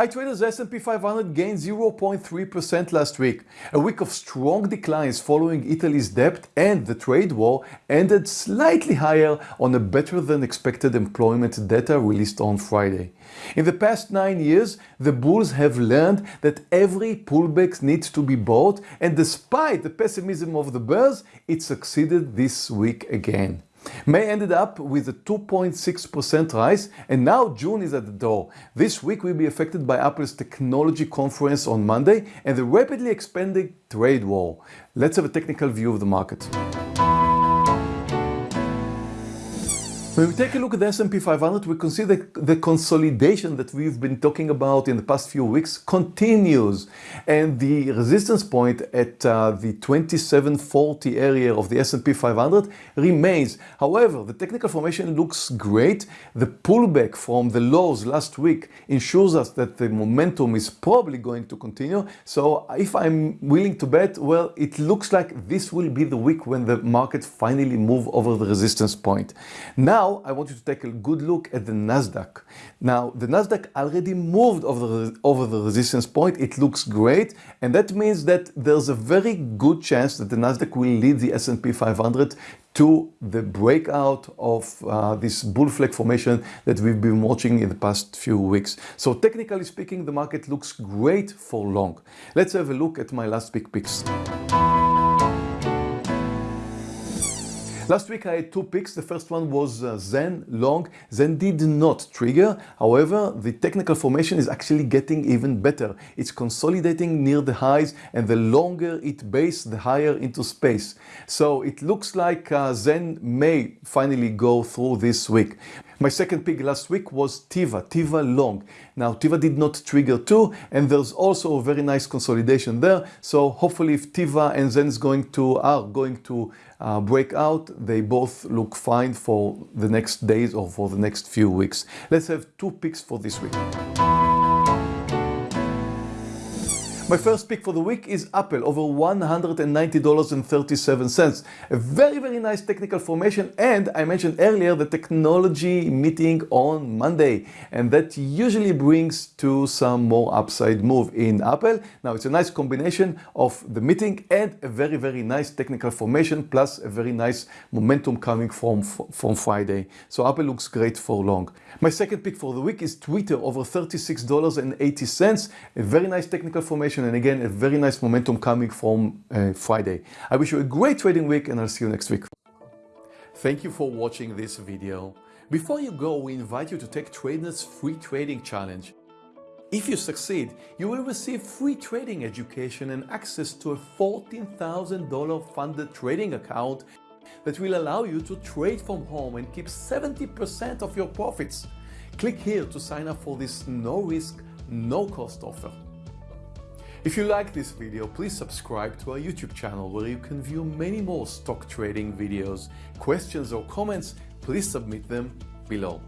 Hi traders, S&P 500 gained 0.3% last week. A week of strong declines following Italy's debt and the trade war ended slightly higher on a better than expected employment data released on Friday. In the past nine years, the bulls have learned that every pullback needs to be bought and despite the pessimism of the bears, it succeeded this week again. May ended up with a 2.6% rise and now June is at the door. This week will be affected by Apple's technology conference on Monday and the rapidly expanding trade war. Let's have a technical view of the market. When we take a look at the S&P 500, we can see that the consolidation that we've been talking about in the past few weeks continues. And the resistance point at uh, the 2740 area of the S&P 500 remains. However, the technical formation looks great. The pullback from the lows last week ensures us that the momentum is probably going to continue. So if I'm willing to bet, well, it looks like this will be the week when the market finally move over the resistance point. Now, now I want you to take a good look at the Nasdaq. Now the Nasdaq already moved over the, over the resistance point. It looks great and that means that there's a very good chance that the Nasdaq will lead the S&P 500 to the breakout of uh, this bull flag formation that we've been watching in the past few weeks. So technically speaking, the market looks great for long. Let's have a look at my last big picks. Last week I had two picks. The first one was uh, Zen long. Zen did not trigger. However, the technical formation is actually getting even better. It's consolidating near the highs and the longer it base, the higher into space. So it looks like uh, Zen may finally go through this week. My second pick last week was Teva, Teva long. Now Teva did not trigger too and there's also a very nice consolidation there. So hopefully if Teva and Zen is going to are going to uh, break out, they both look fine for the next days or for the next few weeks. Let's have two picks for this week. My first pick for the week is Apple, over $190.37. A very, very nice technical formation and I mentioned earlier the technology meeting on Monday and that usually brings to some more upside move in Apple. Now it's a nice combination of the meeting and a very, very nice technical formation plus a very nice momentum coming from, from Friday. So Apple looks great for long. My second pick for the week is Twitter, over $36.80. A very nice technical formation and again a very nice momentum coming from uh, Friday. I wish you a great trading week and I'll see you next week. Thank you for watching this video. Before you go, we invite you to take Trader's free trading challenge. If you succeed, you will receive free trading education and access to a $14,000 funded trading account that will allow you to trade from home and keep 70% of your profits. Click here to sign up for this no risk, no cost offer. If you like this video, please subscribe to our YouTube channel where you can view many more stock trading videos. Questions or comments, please submit them below.